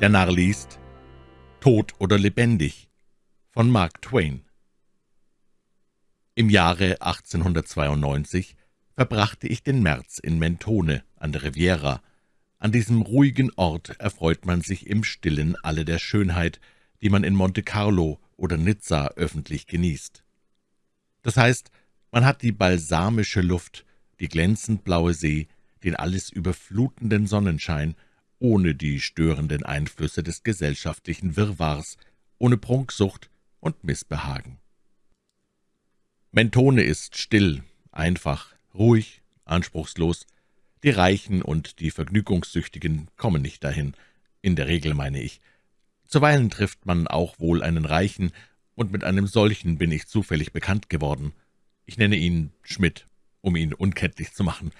Der Narr liest »Tot oder lebendig« von Mark Twain. Im Jahre 1892 verbrachte ich den März in Mentone an der Riviera. An diesem ruhigen Ort erfreut man sich im Stillen alle der Schönheit, die man in Monte Carlo oder Nizza öffentlich genießt. Das heißt, man hat die balsamische Luft, die glänzend blaue See, den alles überflutenden Sonnenschein, ohne die störenden Einflüsse des gesellschaftlichen Wirrwarrs, ohne Prunksucht und Missbehagen. Mentone ist still, einfach, ruhig, anspruchslos. Die Reichen und die Vergnügungssüchtigen kommen nicht dahin, in der Regel meine ich. Zuweilen trifft man auch wohl einen Reichen, und mit einem solchen bin ich zufällig bekannt geworden. Ich nenne ihn Schmidt, um ihn unkenntlich zu machen.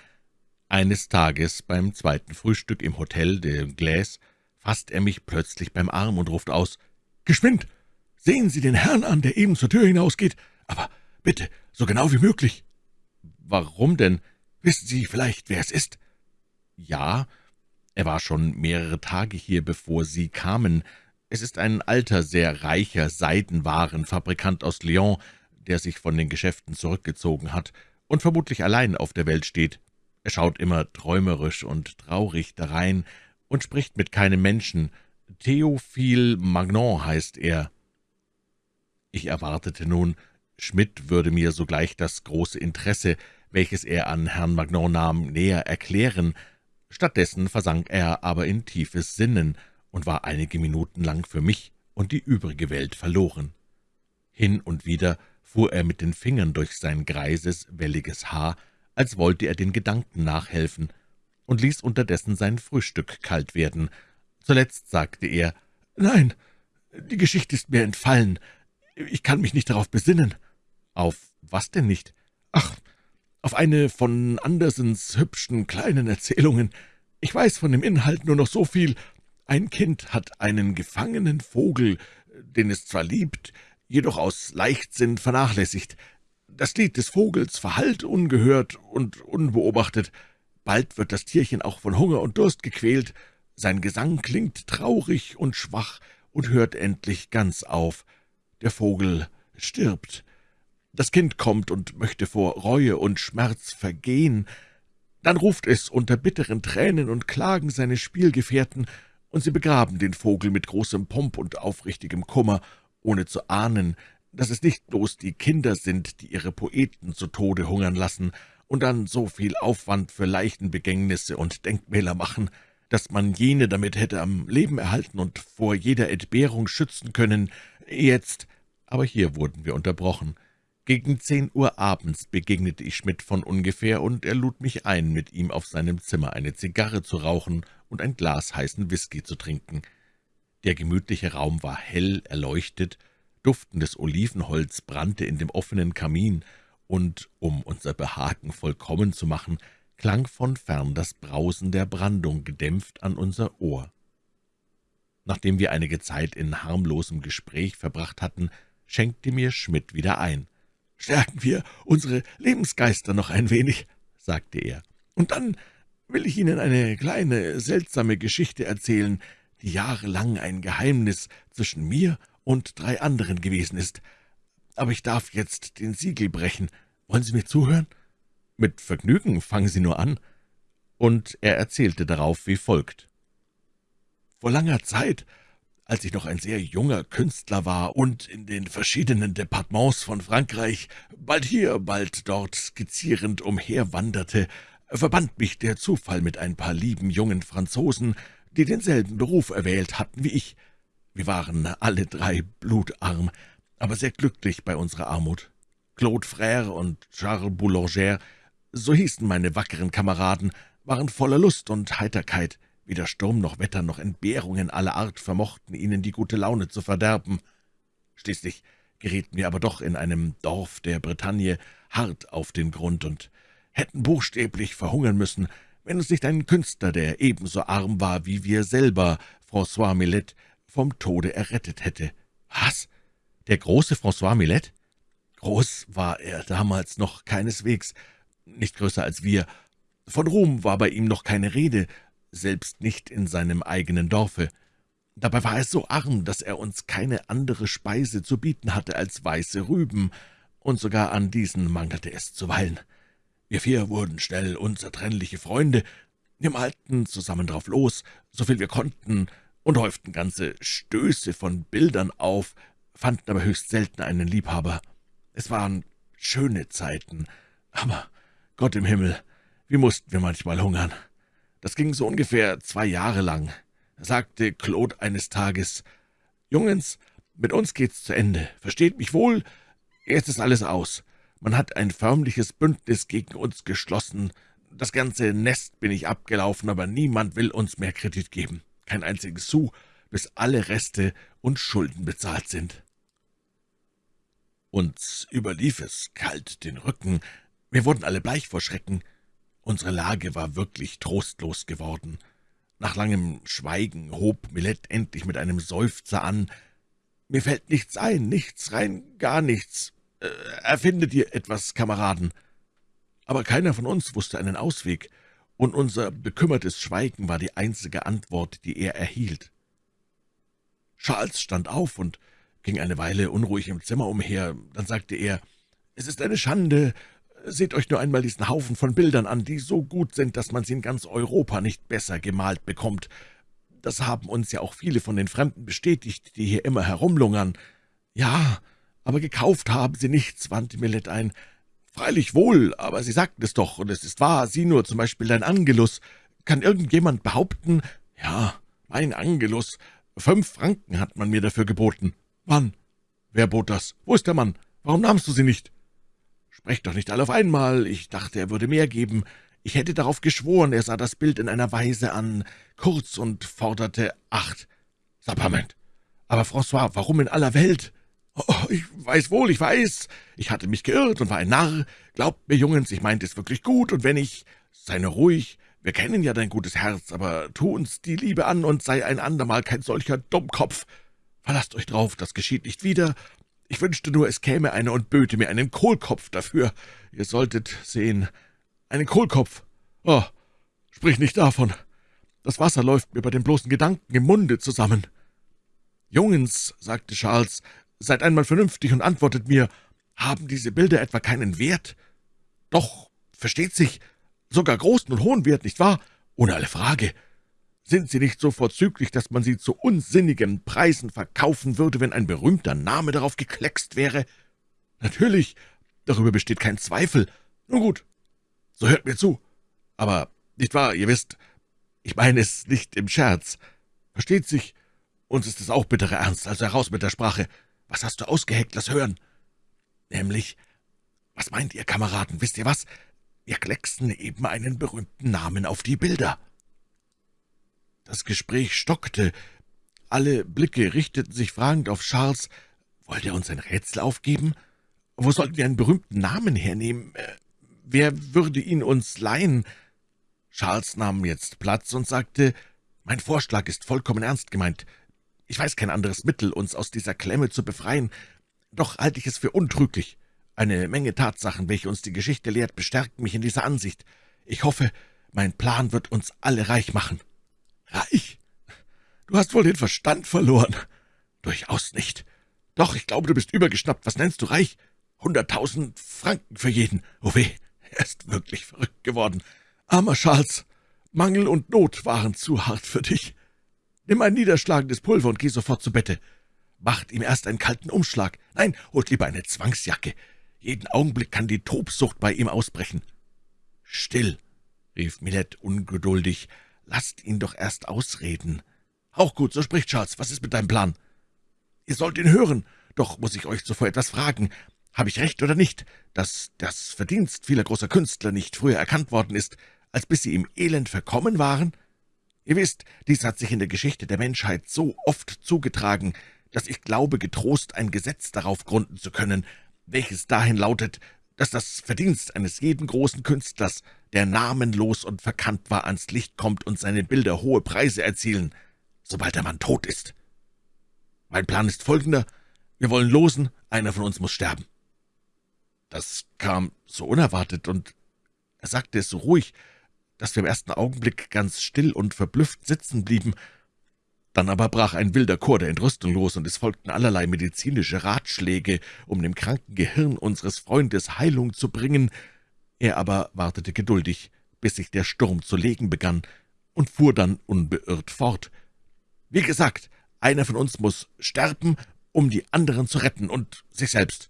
Eines Tages beim zweiten Frühstück im Hotel de Glaise fasst er mich plötzlich beim Arm und ruft aus, »Geschwind! Sehen Sie den Herrn an, der eben zur Tür hinausgeht, aber bitte, so genau wie möglich.« »Warum denn? Wissen Sie vielleicht, wer es ist?« »Ja, er war schon mehrere Tage hier, bevor Sie kamen. Es ist ein alter, sehr reicher Seidenwarenfabrikant aus Lyon, der sich von den Geschäften zurückgezogen hat und vermutlich allein auf der Welt steht. Er schaut immer träumerisch und traurig darein und spricht mit keinem Menschen. Theophile Magnon heißt er.« Ich erwartete nun, Schmidt würde mir sogleich das große Interesse, welches er an Herrn Magnon nahm, näher erklären. Stattdessen versank er aber in tiefes Sinnen und war einige Minuten lang für mich und die übrige Welt verloren. Hin und wieder fuhr er mit den Fingern durch sein greises, welliges Haar, als wollte er den Gedanken nachhelfen, und ließ unterdessen sein Frühstück kalt werden. Zuletzt sagte er, »Nein, die Geschichte ist mir entfallen. Ich kann mich nicht darauf besinnen.« »Auf was denn nicht?« »Ach, auf eine von Andersens hübschen kleinen Erzählungen. Ich weiß von dem Inhalt nur noch so viel. Ein Kind hat einen gefangenen Vogel, den es zwar liebt, jedoch aus Leichtsinn vernachlässigt. Das Lied des Vogels verhallt ungehört und unbeobachtet. Bald wird das Tierchen auch von Hunger und Durst gequält. Sein Gesang klingt traurig und schwach und hört endlich ganz auf. Der Vogel stirbt. Das Kind kommt und möchte vor Reue und Schmerz vergehen. Dann ruft es unter bitteren Tränen und Klagen seine Spielgefährten, und sie begraben den Vogel mit großem Pomp und aufrichtigem Kummer, ohne zu ahnen, dass es nicht bloß die Kinder sind, die ihre Poeten zu Tode hungern lassen und dann so viel Aufwand für Leichenbegängnisse und Denkmäler machen, dass man jene damit hätte am Leben erhalten und vor jeder Entbehrung schützen können. Jetzt, aber hier wurden wir unterbrochen. Gegen zehn Uhr abends begegnete ich Schmidt von ungefähr, und er lud mich ein, mit ihm auf seinem Zimmer eine Zigarre zu rauchen und ein Glas heißen Whisky zu trinken. Der gemütliche Raum war hell erleuchtet, duftendes Olivenholz brannte in dem offenen Kamin, und, um unser Behagen vollkommen zu machen, klang von fern das Brausen der Brandung gedämpft an unser Ohr. Nachdem wir einige Zeit in harmlosem Gespräch verbracht hatten, schenkte mir Schmidt wieder ein. »Stärken wir unsere Lebensgeister noch ein wenig«, sagte er, »und dann will ich Ihnen eine kleine, seltsame Geschichte erzählen, die jahrelang ein Geheimnis zwischen mir und drei anderen gewesen ist. Aber ich darf jetzt den Siegel brechen. Wollen Sie mir zuhören?« »Mit Vergnügen, fangen Sie nur an.« Und er erzählte darauf wie folgt. »Vor langer Zeit, als ich noch ein sehr junger Künstler war und in den verschiedenen Departements von Frankreich, bald hier, bald dort skizzierend umherwanderte, verband mich der Zufall mit ein paar lieben jungen Franzosen, die denselben Beruf erwählt hatten wie ich. Wir waren alle drei blutarm, aber sehr glücklich bei unserer Armut. Claude Frère und Charles Boulanger, so hießen meine wackeren Kameraden, waren voller Lust und Heiterkeit. Weder Sturm noch Wetter noch Entbehrungen aller Art vermochten ihnen die gute Laune zu verderben. Schließlich gerieten wir aber doch in einem Dorf der Bretagne hart auf den Grund und hätten buchstäblich verhungern müssen, wenn uns nicht ein Künstler, der ebenso arm war wie wir selber, François Millet, vom Tode errettet hätte. Was? Der große François Millet? Groß war er damals noch keineswegs, nicht größer als wir. Von Ruhm war bei ihm noch keine Rede, selbst nicht in seinem eigenen Dorfe. Dabei war er so arm, dass er uns keine andere Speise zu bieten hatte als weiße Rüben, und sogar an diesen mangelte es zuweilen. Wir vier wurden schnell unzertrennliche Freunde, wir malten zusammen drauf los, so viel wir konnten, und häuften ganze Stöße von Bildern auf, fanden aber höchst selten einen Liebhaber. Es waren schöne Zeiten, aber Gott im Himmel, wie mussten wir manchmal hungern. Das ging so ungefähr zwei Jahre lang. Sagte Claude eines Tages, »Jungens, mit uns geht's zu Ende. Versteht mich wohl, jetzt ist alles aus. Man hat ein förmliches Bündnis gegen uns geschlossen. Das ganze Nest bin ich abgelaufen, aber niemand will uns mehr Kredit geben. Kein einziges Sou, bis alle Reste und Schulden bezahlt sind.« Uns überlief es kalt den Rücken. Wir wurden alle bleich vor Schrecken. Unsere Lage war wirklich trostlos geworden. Nach langem Schweigen hob Millet endlich mit einem Seufzer an. »Mir fällt nichts ein, nichts, rein gar nichts. Äh, erfindet ihr etwas, Kameraden?« Aber keiner von uns wusste einen Ausweg, und unser bekümmertes Schweigen war die einzige Antwort, die er erhielt. Charles stand auf und ging eine Weile unruhig im Zimmer umher. Dann sagte er, »Es ist eine Schande, Seht euch nur einmal diesen Haufen von Bildern an, die so gut sind, dass man sie in ganz Europa nicht besser gemalt bekommt. Das haben uns ja auch viele von den Fremden bestätigt, die hier immer herumlungern. Ja, aber gekauft haben sie nichts, wandte Millet ein. Freilich wohl, aber sie sagten es doch, und es ist wahr, sieh nur zum Beispiel dein Angelus. Kann irgendjemand behaupten, ja, mein Angelus, fünf Franken hat man mir dafür geboten. Wann? Wer bot das? Wo ist der Mann? Warum nahmst du sie nicht?« »Sprecht doch nicht alle auf einmal. Ich dachte, er würde mehr geben. Ich hätte darauf geschworen, er sah das Bild in einer Weise an, kurz und forderte acht. Sapperment. Aber, François, warum in aller Welt?« »Oh, ich weiß wohl, ich weiß. Ich hatte mich geirrt und war ein Narr. Glaubt mir, Jungens, ich meinte es wirklich gut, und wenn ich... Sei nur ruhig, wir kennen ja dein gutes Herz, aber tu uns die Liebe an und sei ein andermal kein solcher Dummkopf. Verlasst euch drauf, das geschieht nicht wieder, ich wünschte nur, es käme einer und böte mir einen Kohlkopf dafür. Ihr solltet sehen, einen Kohlkopf. Oh, sprich nicht davon. Das Wasser läuft mir bei dem bloßen Gedanken im Munde zusammen. »Jungens«, sagte Charles, »seid einmal vernünftig und antwortet mir, haben diese Bilder etwa keinen Wert?« »Doch, versteht sich, sogar großen und hohen Wert, nicht wahr? Ohne alle Frage. Sind sie nicht so vorzüglich, dass man sie zu unsinnigen Preisen verkaufen würde, wenn ein berühmter Name darauf gekleckst wäre? Natürlich, darüber besteht kein Zweifel. Nun gut, so hört mir zu. Aber, nicht wahr, ihr wisst, ich meine es nicht im Scherz. Versteht sich, uns ist es auch bitterer Ernst, also heraus mit der Sprache. Was hast du ausgeheckt, lass hören. Nämlich, was meint ihr, Kameraden, wisst ihr was? Wir klecksten eben einen berühmten Namen auf die Bilder.« das Gespräch stockte. Alle Blicke richteten sich fragend auf Charles. Wollte er uns ein Rätsel aufgeben? Wo sollten wir einen berühmten Namen hernehmen? Äh, wer würde ihn uns leihen? Charles nahm jetzt Platz und sagte, »Mein Vorschlag ist vollkommen ernst gemeint. Ich weiß kein anderes Mittel, uns aus dieser Klemme zu befreien. Doch halte ich es für untrüglich. Eine Menge Tatsachen, welche uns die Geschichte lehrt, bestärken mich in dieser Ansicht. Ich hoffe, mein Plan wird uns alle reich machen.« »Reich? Du hast wohl den Verstand verloren.« »Durchaus nicht. Doch, ich glaube, du bist übergeschnappt. Was nennst du reich? Hunderttausend Franken für jeden. Oh weh, er ist wirklich verrückt geworden. Armer Charles, Mangel und Not waren zu hart für dich. Nimm ein niederschlagendes Pulver und geh sofort zu Bette. Macht ihm erst einen kalten Umschlag. Nein, holt lieber eine Zwangsjacke. Jeden Augenblick kann die Tobsucht bei ihm ausbrechen. Still, rief Millet ungeduldig, »Lasst ihn doch erst ausreden.« »Auch gut, so spricht Charles. Was ist mit deinem Plan?« »Ihr sollt ihn hören. Doch muss ich euch zuvor etwas fragen. Habe ich recht oder nicht, dass das Verdienst vieler großer Künstler nicht früher erkannt worden ist, als bis sie im Elend verkommen waren? Ihr wisst, dies hat sich in der Geschichte der Menschheit so oft zugetragen, dass ich glaube, getrost ein Gesetz darauf gründen zu können, welches dahin lautet, dass das Verdienst eines jeden großen Künstlers der namenlos und verkannt war, ans Licht kommt und seine Bilder hohe Preise erzielen, sobald der Mann tot ist. Mein Plan ist folgender. Wir wollen losen, einer von uns muss sterben. Das kam so unerwartet, und er sagte es so ruhig, dass wir im ersten Augenblick ganz still und verblüfft sitzen blieben. Dann aber brach ein wilder Chor der Entrüstung los, und es folgten allerlei medizinische Ratschläge, um dem kranken Gehirn unseres Freundes Heilung zu bringen. Er aber wartete geduldig, bis sich der Sturm zu legen begann, und fuhr dann unbeirrt fort. »Wie gesagt, einer von uns muss sterben, um die anderen zu retten und sich selbst.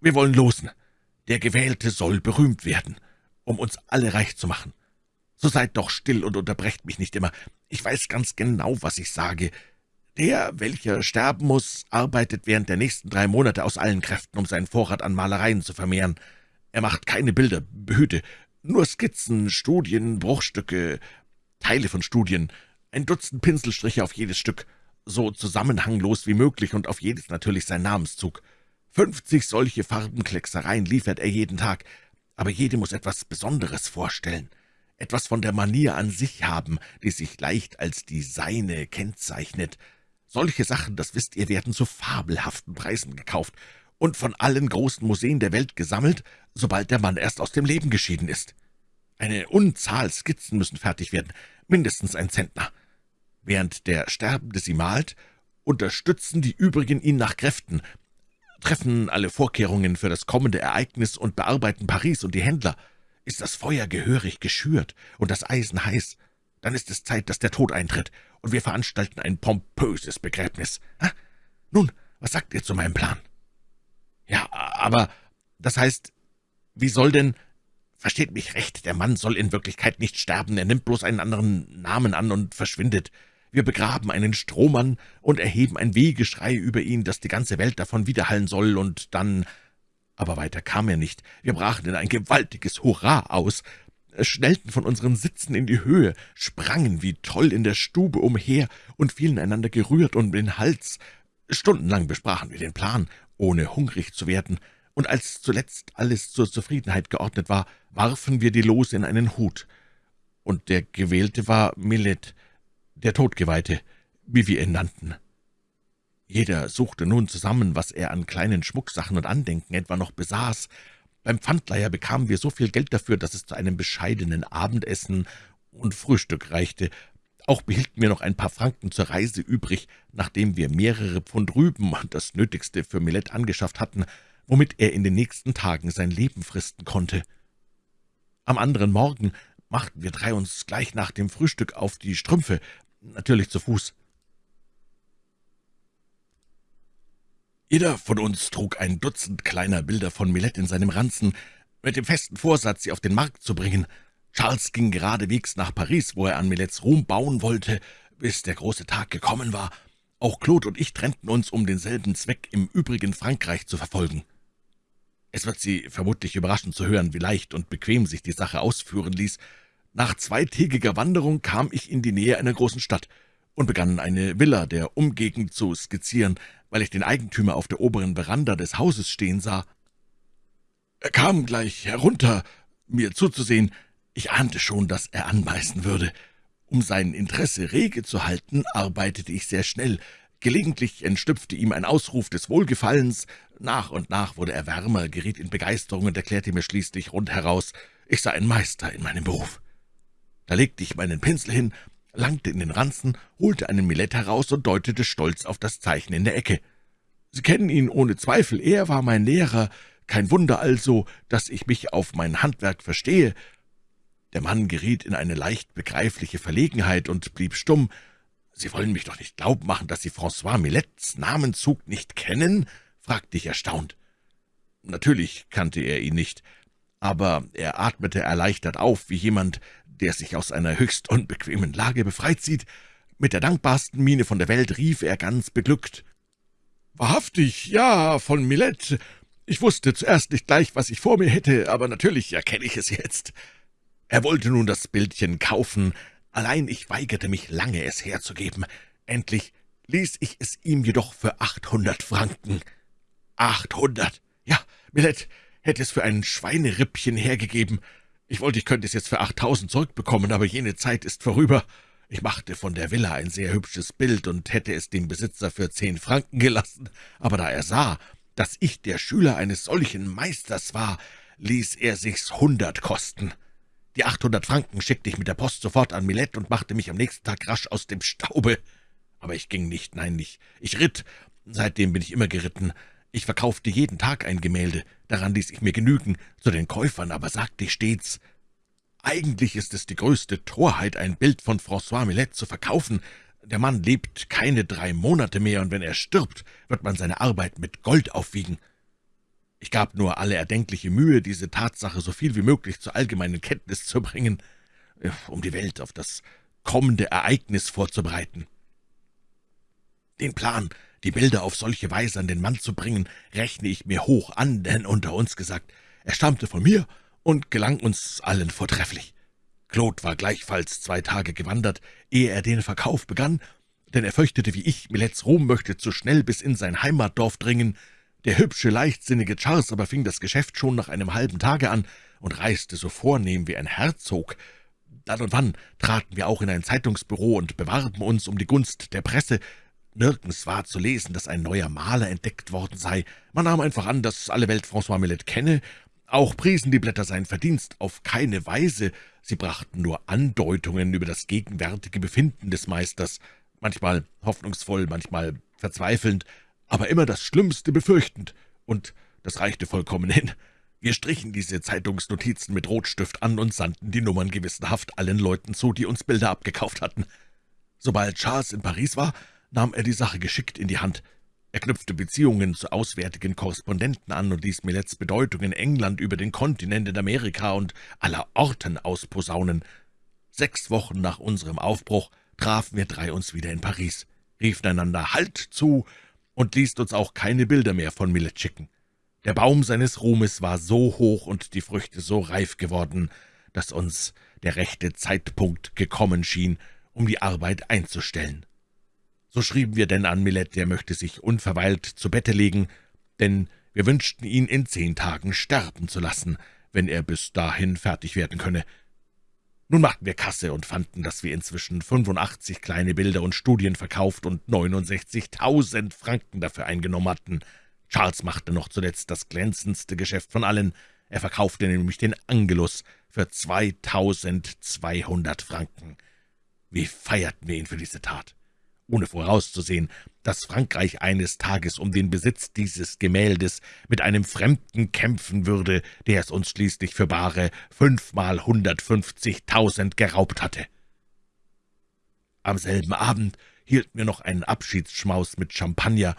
Wir wollen losen. Der Gewählte soll berühmt werden, um uns alle reich zu machen. So seid doch still und unterbrecht mich nicht immer. Ich weiß ganz genau, was ich sage. Der, welcher sterben muss, arbeitet während der nächsten drei Monate aus allen Kräften, um seinen Vorrat an Malereien zu vermehren. Er macht keine Bilder, behüte, nur Skizzen, Studien, Bruchstücke, Teile von Studien, ein Dutzend Pinselstriche auf jedes Stück, so zusammenhanglos wie möglich und auf jedes natürlich sein Namenszug. Fünfzig solche Farbenklecksereien liefert er jeden Tag, aber jede muss etwas Besonderes vorstellen etwas von der Manier an sich haben, die sich leicht als die seine kennzeichnet. Solche Sachen, das wisst ihr, werden zu fabelhaften Preisen gekauft und von allen großen Museen der Welt gesammelt, sobald der Mann erst aus dem Leben geschieden ist. Eine Unzahl Skizzen müssen fertig werden, mindestens ein Zentner. Während der Sterbende sie malt, unterstützen die übrigen ihn nach Kräften, treffen alle Vorkehrungen für das kommende Ereignis und bearbeiten Paris und die Händler – ist das Feuer gehörig geschürt und das Eisen heiß, dann ist es Zeit, dass der Tod eintritt, und wir veranstalten ein pompöses Begräbnis. Ha? Nun, was sagt ihr zu meinem Plan?« »Ja, aber das heißt, wie soll denn...« »Versteht mich recht, der Mann soll in Wirklichkeit nicht sterben, er nimmt bloß einen anderen Namen an und verschwindet. Wir begraben einen Strohmann und erheben ein Wehgeschrei über ihn, dass die ganze Welt davon widerhallen soll, und dann aber weiter kam er nicht. Wir brachen in ein gewaltiges Hurra aus, schnellten von unseren Sitzen in die Höhe, sprangen wie toll in der Stube umher und fielen einander gerührt um den Hals. Stundenlang besprachen wir den Plan, ohne hungrig zu werden, und als zuletzt alles zur Zufriedenheit geordnet war, warfen wir die Lose in einen Hut. Und der Gewählte war Millet, der Todgeweihte, wie wir ihn nannten. Jeder suchte nun zusammen, was er an kleinen Schmucksachen und Andenken etwa noch besaß. Beim Pfandleiher bekamen wir so viel Geld dafür, dass es zu einem bescheidenen Abendessen und Frühstück reichte. Auch behielten wir noch ein paar Franken zur Reise übrig, nachdem wir mehrere Pfund Rüben und das Nötigste für Millet angeschafft hatten, womit er in den nächsten Tagen sein Leben fristen konnte. Am anderen Morgen machten wir drei uns gleich nach dem Frühstück auf die Strümpfe, natürlich zu Fuß. Jeder von uns trug ein Dutzend kleiner Bilder von Millet in seinem Ranzen, mit dem festen Vorsatz, sie auf den Markt zu bringen. Charles ging geradewegs nach Paris, wo er an Millets Ruhm bauen wollte, bis der große Tag gekommen war. Auch Claude und ich trennten uns, um denselben Zweck im übrigen Frankreich zu verfolgen. Es wird Sie vermutlich überraschen zu hören, wie leicht und bequem sich die Sache ausführen ließ. Nach zweitägiger Wanderung kam ich in die Nähe einer großen Stadt und begann eine Villa der Umgegend zu skizzieren, weil ich den Eigentümer auf der oberen Veranda des Hauses stehen sah. Er kam gleich herunter, mir zuzusehen. Ich ahnte schon, dass er anbeißen würde. Um sein Interesse rege zu halten, arbeitete ich sehr schnell. Gelegentlich entstüpfte ihm ein Ausruf des Wohlgefallens. Nach und nach wurde er wärmer, geriet in Begeisterung und erklärte mir schließlich rundheraus, ich sei ein Meister in meinem Beruf. Da legte ich meinen Pinsel hin langte in den Ranzen, holte einen Milett heraus und deutete stolz auf das Zeichen in der Ecke. »Sie kennen ihn ohne Zweifel, er war mein Lehrer. Kein Wunder also, dass ich mich auf mein Handwerk verstehe.« Der Mann geriet in eine leicht begreifliche Verlegenheit und blieb stumm. »Sie wollen mich doch nicht glauben machen, dass Sie François Millets Namenzug nicht kennen?« fragte ich erstaunt. Natürlich kannte er ihn nicht, aber er atmete erleichtert auf, wie jemand, der sich aus einer höchst unbequemen Lage befreit sieht. Mit der dankbarsten Miene von der Welt rief er ganz beglückt. »Wahrhaftig, ja, von Millet. Ich wusste zuerst nicht gleich, was ich vor mir hätte, aber natürlich erkenne ich es jetzt.« Er wollte nun das Bildchen kaufen, allein ich weigerte mich lange, es herzugeben. Endlich ließ ich es ihm jedoch für achthundert Franken. Achthundert! Ja, Millet hätte es für ein Schweinerippchen hergegeben. Ich wollte, ich könnte es jetzt für achttausend zurückbekommen, aber jene Zeit ist vorüber. Ich machte von der Villa ein sehr hübsches Bild und hätte es dem Besitzer für zehn Franken gelassen, aber da er sah, dass ich der Schüler eines solchen Meisters war, ließ er sich's hundert kosten. Die achthundert Franken schickte ich mit der Post sofort an Millet und machte mich am nächsten Tag rasch aus dem Staube. Aber ich ging nicht, nein, nicht. Ich ritt. Seitdem bin ich immer geritten. Ich verkaufte jeden Tag ein Gemälde. Daran ließ ich mir genügen. Zu den Käufern aber sagte ich stets, eigentlich ist es die größte Torheit, ein Bild von François Millet zu verkaufen. Der Mann lebt keine drei Monate mehr, und wenn er stirbt, wird man seine Arbeit mit Gold aufwiegen. Ich gab nur alle erdenkliche Mühe, diese Tatsache so viel wie möglich zur allgemeinen Kenntnis zu bringen, äh, um die Welt auf das kommende Ereignis vorzubereiten. Den Plan, die Bilder auf solche Weise an den Mann zu bringen, rechne ich mir hoch an, denn unter uns gesagt, er stammte von mir und gelang uns allen vortrefflich. Claude war gleichfalls zwei Tage gewandert, ehe er den Verkauf begann, denn er fürchtete, wie ich, Milets Ruhm möchte zu schnell bis in sein Heimatdorf dringen. Der hübsche, leichtsinnige Charles aber fing das Geschäft schon nach einem halben Tage an und reiste so vornehm wie ein Herzog. Dann und wann traten wir auch in ein Zeitungsbüro und bewarben uns um die Gunst der Presse. Nirgends war zu lesen, dass ein neuer Maler entdeckt worden sei. Man nahm einfach an, dass alle Welt François Millet kenne, auch priesen die Blätter sein Verdienst auf keine Weise, sie brachten nur Andeutungen über das gegenwärtige Befinden des Meisters, manchmal hoffnungsvoll, manchmal verzweifelnd, aber immer das Schlimmste befürchtend, und das reichte vollkommen hin. Wir strichen diese Zeitungsnotizen mit Rotstift an und sandten die Nummern gewissenhaft allen Leuten zu, die uns Bilder abgekauft hatten. Sobald Charles in Paris war, nahm er die Sache geschickt in die Hand. Er knüpfte Beziehungen zu auswärtigen Korrespondenten an und ließ Millets Bedeutung in England über den Kontinent in Amerika und aller Orten ausposaunen. Sechs Wochen nach unserem Aufbruch trafen wir drei uns wieder in Paris, riefen einander Halt zu und ließen uns auch keine Bilder mehr von Millet schicken. Der Baum seines Ruhmes war so hoch und die Früchte so reif geworden, dass uns der rechte Zeitpunkt gekommen schien, um die Arbeit einzustellen. So schrieben wir denn an Millet, der möchte sich unverweilt zu Bette legen, denn wir wünschten ihn in zehn Tagen sterben zu lassen, wenn er bis dahin fertig werden könne. Nun machten wir Kasse und fanden, dass wir inzwischen 85 kleine Bilder und Studien verkauft und 69.000 Franken dafür eingenommen hatten. Charles machte noch zuletzt das glänzendste Geschäft von allen. Er verkaufte nämlich den Angelus für 2.200 Franken. Wie feierten wir ihn für diese Tat! Ohne vorauszusehen, dass Frankreich eines Tages um den Besitz dieses Gemäldes mit einem Fremden kämpfen würde, der es uns schließlich für bare fünfmal hundertfünfzigtausend geraubt hatte. Am selben Abend hielten wir noch einen Abschiedsschmaus mit Champagner,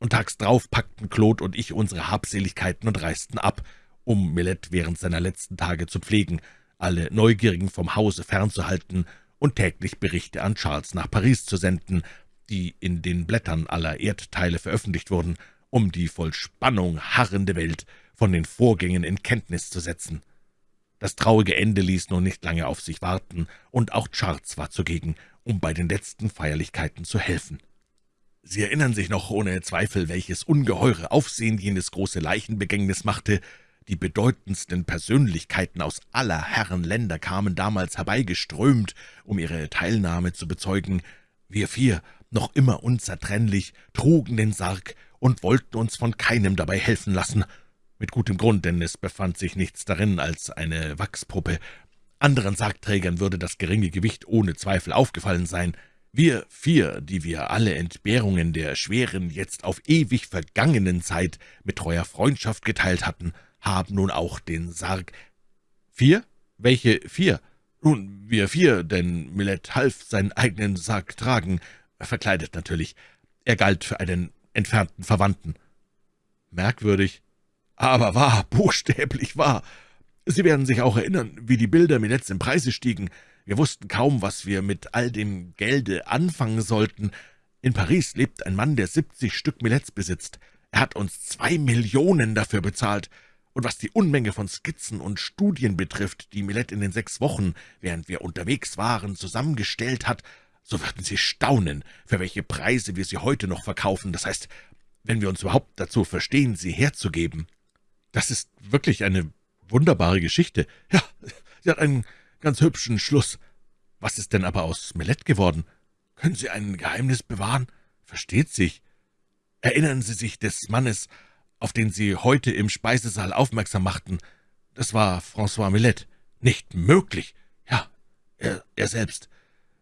und tags drauf packten Claude und ich unsere Habseligkeiten und reisten ab, um Millet während seiner letzten Tage zu pflegen, alle Neugierigen vom Hause fernzuhalten und täglich Berichte an Charles nach Paris zu senden, die in den Blättern aller Erdteile veröffentlicht wurden, um die voll Spannung harrende Welt von den Vorgängen in Kenntnis zu setzen. Das traurige Ende ließ nun nicht lange auf sich warten, und auch Charles war zugegen, um bei den letzten Feierlichkeiten zu helfen. Sie erinnern sich noch ohne Zweifel, welches ungeheure Aufsehen jenes große Leichenbegängnis machte, die bedeutendsten Persönlichkeiten aus aller Herren Länder kamen damals herbeigeströmt, um ihre Teilnahme zu bezeugen. Wir vier, noch immer unzertrennlich, trugen den Sarg und wollten uns von keinem dabei helfen lassen. Mit gutem Grund, denn es befand sich nichts darin als eine Wachspuppe. Anderen Sargträgern würde das geringe Gewicht ohne Zweifel aufgefallen sein. Wir vier, die wir alle Entbehrungen der schweren, jetzt auf ewig vergangenen Zeit mit treuer Freundschaft geteilt hatten, haben nun auch den Sarg. »Vier? Welche vier?« »Nun, wir vier, denn Millet half seinen eigenen Sarg tragen, verkleidet natürlich. Er galt für einen entfernten Verwandten.« »Merkwürdig, aber wahr, buchstäblich wahr. Sie werden sich auch erinnern, wie die Bilder Millets im Preise stiegen. Wir wussten kaum, was wir mit all dem Gelde anfangen sollten. In Paris lebt ein Mann, der siebzig Stück Millets besitzt. Er hat uns zwei Millionen dafür bezahlt. Und was die Unmenge von Skizzen und Studien betrifft, die Millet in den sechs Wochen, während wir unterwegs waren, zusammengestellt hat, so würden Sie staunen, für welche Preise wir sie heute noch verkaufen, das heißt, wenn wir uns überhaupt dazu verstehen, sie herzugeben. Das ist wirklich eine wunderbare Geschichte. Ja, sie hat einen ganz hübschen Schluss. Was ist denn aber aus Millet geworden? Können Sie ein Geheimnis bewahren? Versteht sich. Erinnern Sie sich des Mannes, auf den Sie heute im Speisesaal aufmerksam machten. Das war François Millet. Nicht möglich. Ja, er, er selbst.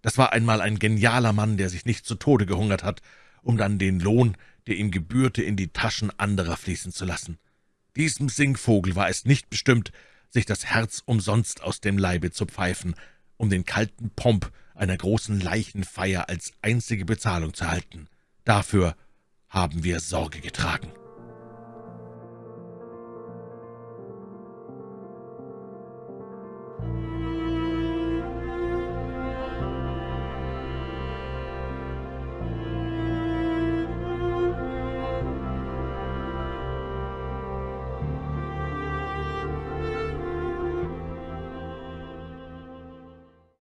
Das war einmal ein genialer Mann, der sich nicht zu Tode gehungert hat, um dann den Lohn, der ihm gebührte, in die Taschen anderer fließen zu lassen. Diesem Singvogel war es nicht bestimmt, sich das Herz umsonst aus dem Leibe zu pfeifen, um den kalten Pomp einer großen Leichenfeier als einzige Bezahlung zu halten. Dafür haben wir Sorge getragen.«